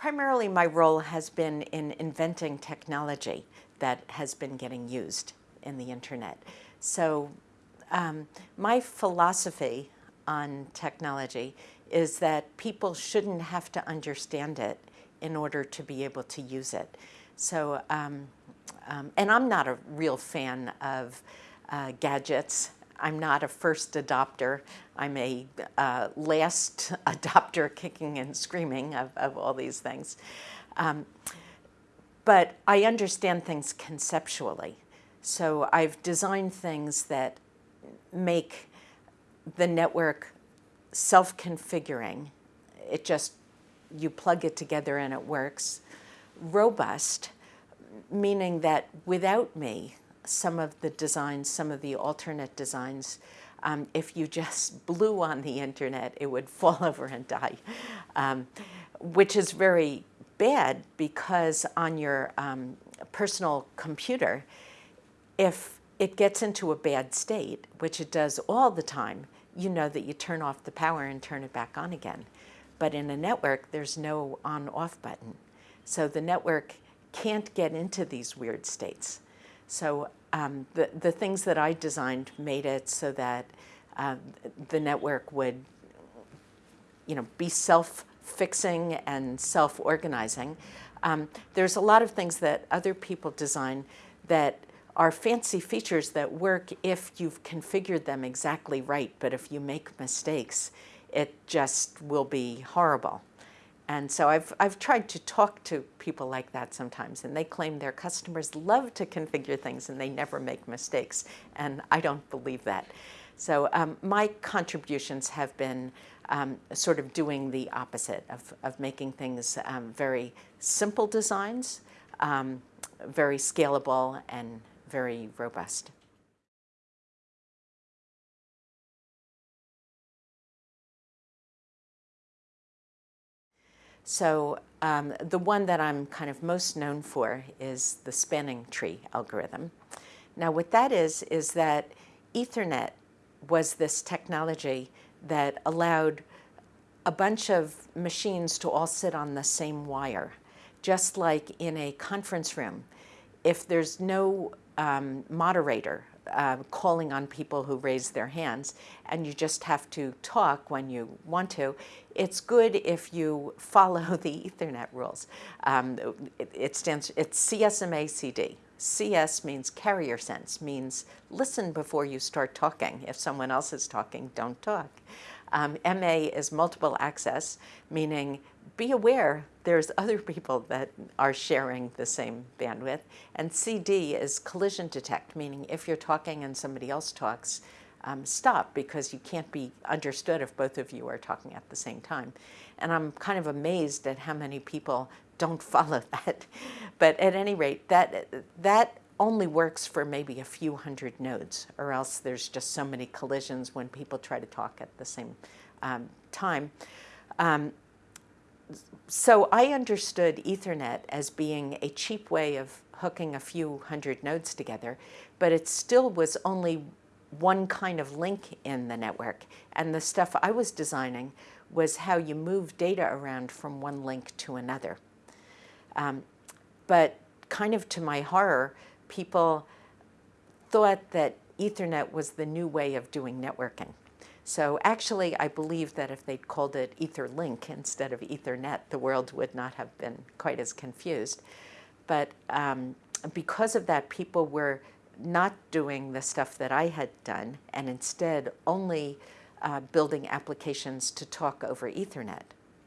Primarily my role has been in inventing technology that has been getting used in the internet. So um, my philosophy on technology is that people shouldn't have to understand it in order to be able to use it. So, um, um, and I'm not a real fan of uh, gadgets. I'm not a first adopter. I'm a uh, last adopter kicking and screaming of, of all these things. Um, but I understand things conceptually. So I've designed things that make the network self-configuring. It just, you plug it together and it works. Robust, meaning that without me, some of the designs, some of the alternate designs, um, if you just blew on the internet, it would fall over and die, um, which is very bad because on your um, personal computer, if it gets into a bad state, which it does all the time, you know that you turn off the power and turn it back on again. But in a network, there's no on-off button. So the network can't get into these weird states. So um, the, the things that I designed made it so that uh, the network would you know, be self-fixing and self-organizing. Um, there's a lot of things that other people design that are fancy features that work if you've configured them exactly right, but if you make mistakes, it just will be horrible. And so I've, I've tried to talk to people like that sometimes, and they claim their customers love to configure things and they never make mistakes, and I don't believe that. So um, my contributions have been um, sort of doing the opposite of, of making things um, very simple designs, um, very scalable and very robust. So um, the one that I'm kind of most known for is the spanning tree algorithm. Now what that is, is that Ethernet was this technology that allowed a bunch of machines to all sit on the same wire, just like in a conference room. If there's no um, moderator uh, calling on people who raise their hands and you just have to talk when you want to. It's good if you follow the Ethernet rules. Um, it, it, stands, it's CSMA CD. CS means carrier sense, means listen before you start talking. If someone else is talking, don't talk. Um, MA is multiple access, meaning be aware there's other people that are sharing the same bandwidth. And CD is collision detect, meaning if you're talking and somebody else talks, um, stop because you can't be understood if both of you are talking at the same time. And I'm kind of amazed at how many people don't follow that. But at any rate, that, that only works for maybe a few hundred nodes or else there's just so many collisions when people try to talk at the same um, time. Um, so I understood Ethernet as being a cheap way of hooking a few hundred nodes together, but it still was only one kind of link in the network. And the stuff I was designing was how you move data around from one link to another. Um, but kind of to my horror, people thought that Ethernet was the new way of doing networking. So actually, I believe that if they'd called it Etherlink instead of Ethernet, the world would not have been quite as confused. But um, because of that, people were not doing the stuff that I had done and instead only uh, building applications to talk over Ethernet,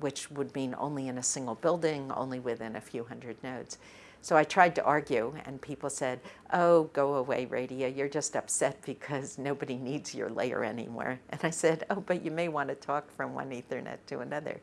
which would mean only in a single building, only within a few hundred nodes. So I tried to argue and people said, oh, go away, Radia, you're just upset because nobody needs your layer anymore. And I said, oh, but you may want to talk from one Ethernet to another.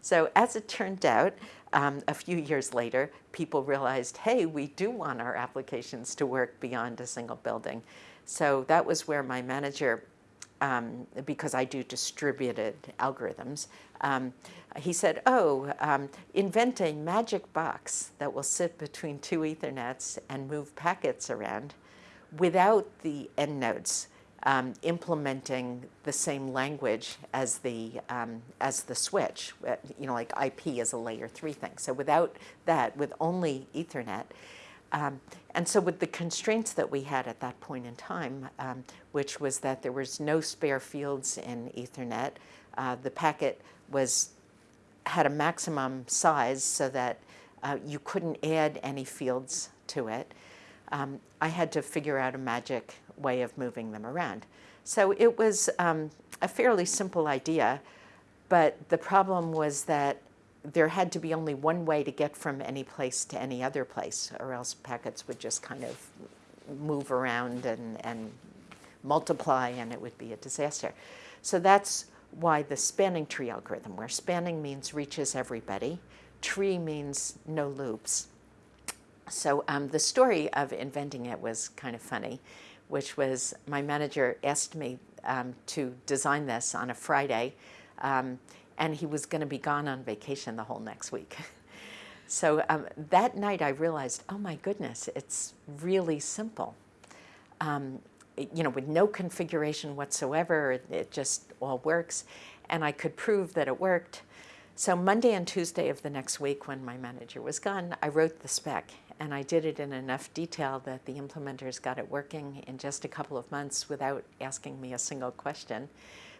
So as it turned out, um, a few years later, people realized, hey, we do want our applications to work beyond a single building. So that was where my manager um, because I do distributed algorithms, um, he said, oh, um, invent a magic box that will sit between two Ethernets and move packets around without the end nodes. um, implementing the same language as the, um, as the switch, uh, you know, like IP is a layer three thing. So without that, with only Ethernet, um, and so with the constraints that we had at that point in time, um, which was that there was no spare fields in Ethernet, uh, the packet was had a maximum size so that uh, you couldn't add any fields to it. Um, I had to figure out a magic way of moving them around. So it was um, a fairly simple idea, but the problem was that there had to be only one way to get from any place to any other place, or else packets would just kind of move around and, and multiply and it would be a disaster. So that's why the spanning tree algorithm, where spanning means reaches everybody, tree means no loops. So um, the story of inventing it was kind of funny, which was my manager asked me um, to design this on a Friday, um, and he was going to be gone on vacation the whole next week. so um, that night I realized, oh my goodness, it's really simple. Um, you know, with no configuration whatsoever, it, it just all works, and I could prove that it worked. So Monday and Tuesday of the next week when my manager was gone, I wrote the spec and I did it in enough detail that the implementers got it working in just a couple of months without asking me a single question.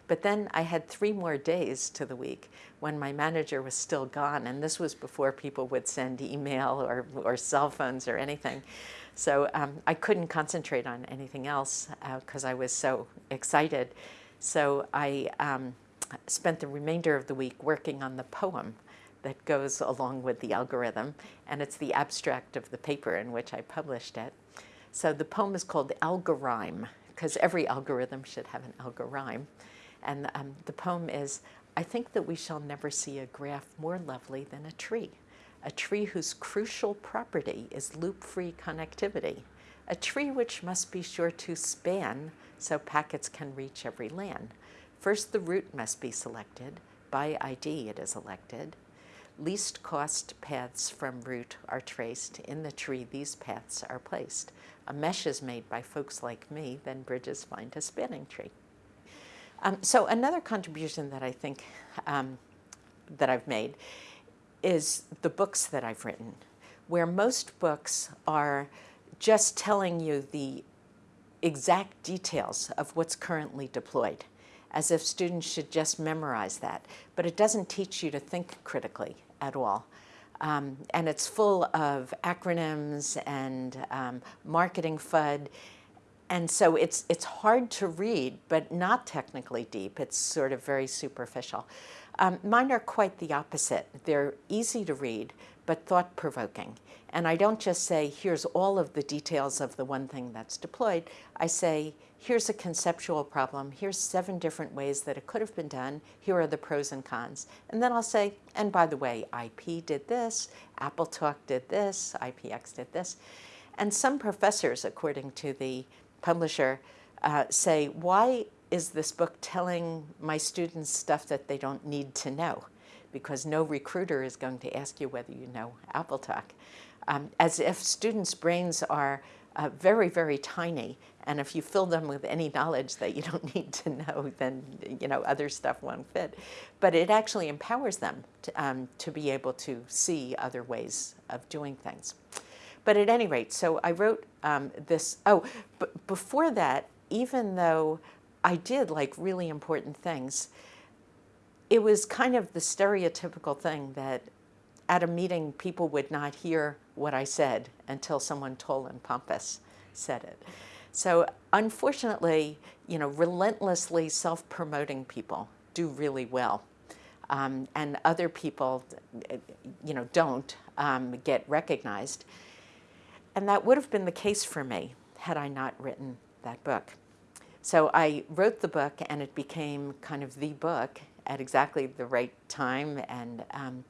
But then I had three more days to the week when my manager was still gone, and this was before people would send email or, or cell phones or anything. So um, I couldn't concentrate on anything else because uh, I was so excited. So I um, spent the remainder of the week working on the poem that goes along with the algorithm, and it's the abstract of the paper in which I published it. So the poem is called Algorhyme, because every algorithm should have an algorhyme. And um, the poem is, I think that we shall never see a graph more lovely than a tree, a tree whose crucial property is loop-free connectivity, a tree which must be sure to span so packets can reach every LAN. First, the root must be selected. By ID, it is elected. Least cost paths from root are traced. In the tree, these paths are placed. A mesh is made by folks like me, then bridges find a spanning tree. Um, so another contribution that I think um, that I've made is the books that I've written, where most books are just telling you the exact details of what's currently deployed as if students should just memorize that. But it doesn't teach you to think critically at all. Um, and it's full of acronyms and um, marketing FUD. And so it's, it's hard to read, but not technically deep. It's sort of very superficial. Um, mine are quite the opposite. They're easy to read, but thought-provoking. And I don't just say, here's all of the details of the one thing that's deployed. I say, here's a conceptual problem. Here's seven different ways that it could have been done. Here are the pros and cons. And then I'll say, and by the way, IP did this, AppleTalk did this, IPX did this. And some professors, according to the publisher, uh, say, why is this book telling my students stuff that they don't need to know? Because no recruiter is going to ask you whether you know AppleTalk um, as if students' brains are uh, very, very tiny. And if you fill them with any knowledge that you don't need to know, then you know other stuff won't fit. But it actually empowers them to, um, to be able to see other ways of doing things. But at any rate, so I wrote um, this, oh, but before that, even though I did like really important things, it was kind of the stereotypical thing that at a meeting, people would not hear what I said until someone tall and pompous said it. So unfortunately, you know, relentlessly self-promoting people do really well. Um, and other people, you know, don't um, get recognized. And that would have been the case for me had I not written that book. So I wrote the book and it became kind of the book at exactly the right time and um,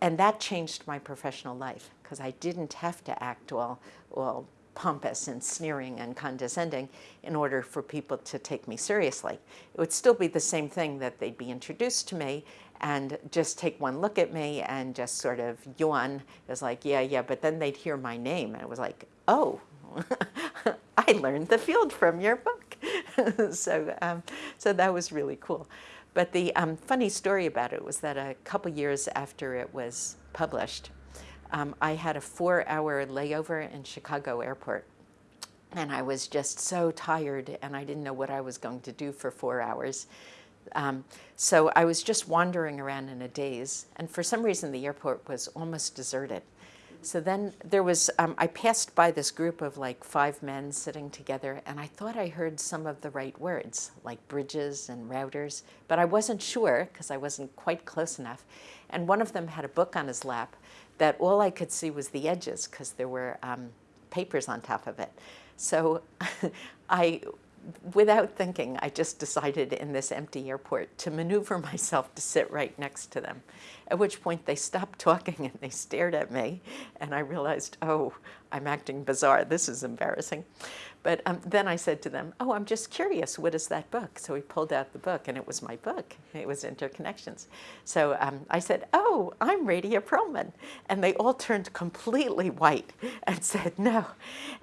and that changed my professional life because I didn't have to act all, all pompous and sneering and condescending in order for people to take me seriously. It would still be the same thing that they'd be introduced to me and just take one look at me and just sort of yawn. It was like, yeah, yeah, but then they'd hear my name and it was like, oh, I learned the field from your book. so, um, so that was really cool. But the um, funny story about it was that a couple years after it was published, um, I had a four-hour layover in Chicago airport. And I was just so tired and I didn't know what I was going to do for four hours. Um, so I was just wandering around in a daze. And for some reason, the airport was almost deserted. So then there was, um, I passed by this group of like five men sitting together and I thought I heard some of the right words, like bridges and routers, but I wasn't sure because I wasn't quite close enough. And one of them had a book on his lap that all I could see was the edges because there were um, papers on top of it. So I without thinking, I just decided in this empty airport to maneuver myself to sit right next to them. At which point they stopped talking and they stared at me and I realized, oh, I'm acting bizarre. This is embarrassing. But um, then I said to them, oh, I'm just curious, what is that book? So we pulled out the book and it was my book. It was Interconnections. So um, I said, oh, I'm Radia Perlman. And they all turned completely white and said, no.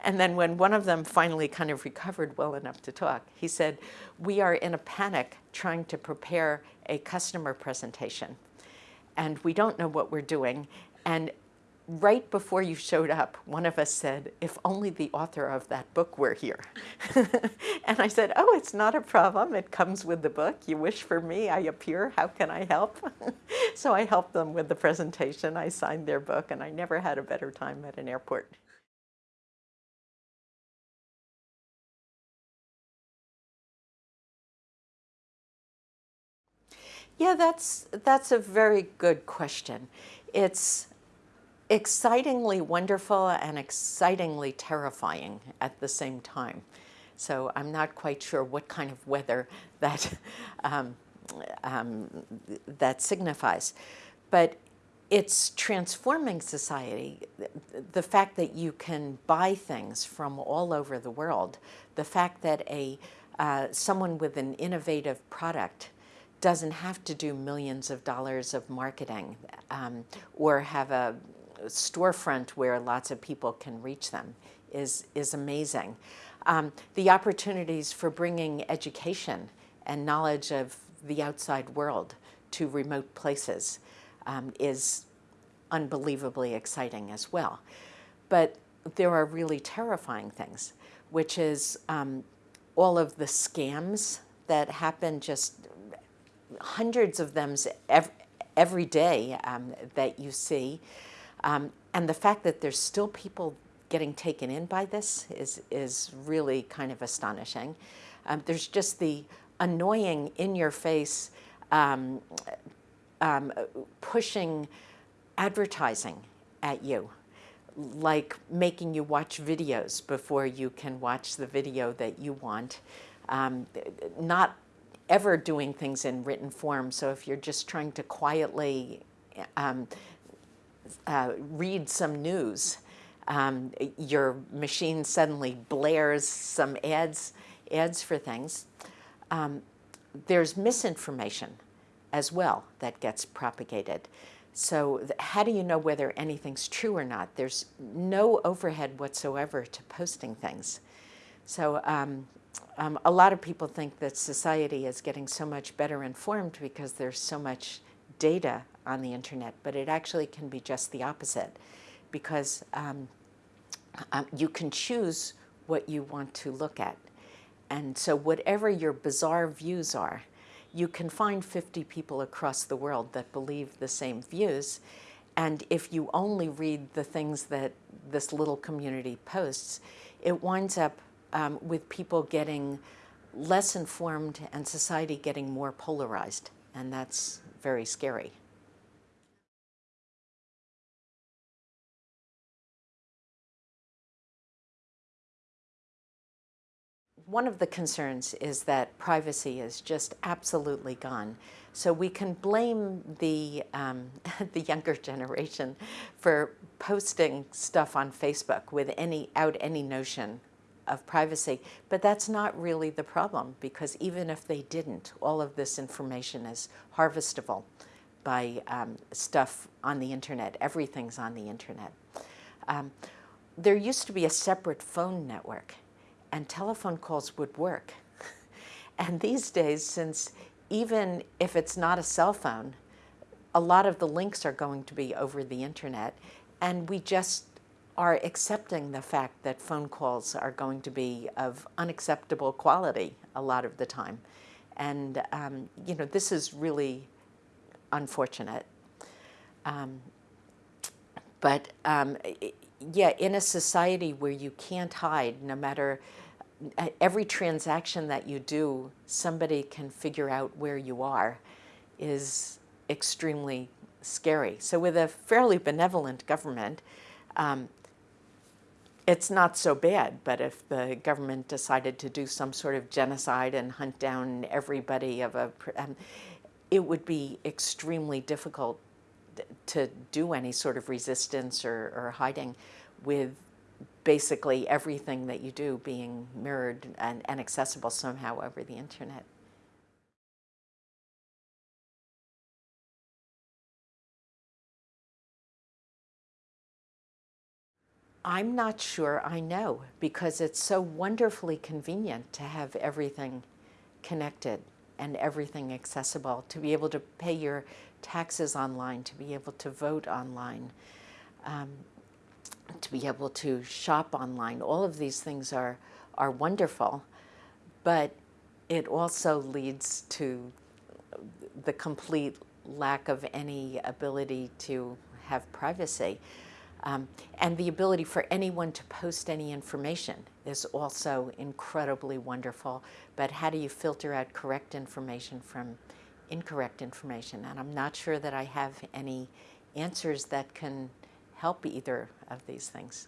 And then when one of them finally kind of recovered well enough to talk, he said, we are in a panic trying to prepare a customer presentation. And we don't know what we're doing. And right before you showed up, one of us said, if only the author of that book were here. and I said, oh, it's not a problem. It comes with the book. You wish for me, I appear. How can I help? so I helped them with the presentation. I signed their book, and I never had a better time at an airport. Yeah, that's, that's a very good question. It's excitingly wonderful and excitingly terrifying at the same time. So I'm not quite sure what kind of weather that, um, um, that signifies. But it's transforming society. The fact that you can buy things from all over the world, the fact that a, uh, someone with an innovative product doesn't have to do millions of dollars of marketing um, or have a storefront where lots of people can reach them is, is amazing. Um, the opportunities for bringing education and knowledge of the outside world to remote places um, is unbelievably exciting as well. But there are really terrifying things, which is um, all of the scams that happen just hundreds of them every, day um, that you see. Um, and the fact that there's still people getting taken in by this is, is really kind of astonishing. Um, there's just the annoying in-your-face um, um, pushing advertising at you, like making you watch videos before you can watch the video that you want. Um, not ever doing things in written form. So if you're just trying to quietly um, uh, read some news, um, your machine suddenly blares some ads, ads for things. Um, there's misinformation as well that gets propagated. So how do you know whether anything's true or not? There's no overhead whatsoever to posting things. So um, um, a lot of people think that society is getting so much better informed because there's so much data on the internet, but it actually can be just the opposite because um, um, you can choose what you want to look at. And so whatever your bizarre views are, you can find 50 people across the world that believe the same views. And if you only read the things that this little community posts, it winds up um, with people getting less informed and society getting more polarized. And that's very scary. One of the concerns is that privacy is just absolutely gone. So we can blame the, um, the younger generation for posting stuff on Facebook with any, out any notion of privacy, but that's not really the problem because even if they didn't, all of this information is harvestable by um, stuff on the internet. Everything's on the internet. Um, there used to be a separate phone network and telephone calls would work. And these days, since even if it's not a cell phone, a lot of the links are going to be over the internet. And we just are accepting the fact that phone calls are going to be of unacceptable quality a lot of the time. And, um, you know, this is really unfortunate. Um, but um, yeah, in a society where you can't hide, no matter every transaction that you do, somebody can figure out where you are, is extremely scary. So with a fairly benevolent government, um, it's not so bad, but if the government decided to do some sort of genocide and hunt down everybody of a, um, it would be extremely difficult to do any sort of resistance or, or hiding with basically everything that you do being mirrored and, and accessible somehow over the internet. I'm not sure I know because it's so wonderfully convenient to have everything connected and everything accessible, to be able to pay your taxes online, to be able to vote online, um, to be able to shop online. All of these things are, are wonderful, but it also leads to the complete lack of any ability to have privacy. Um, and the ability for anyone to post any information is also incredibly wonderful. But how do you filter out correct information from incorrect information? And I'm not sure that I have any answers that can help either of these things.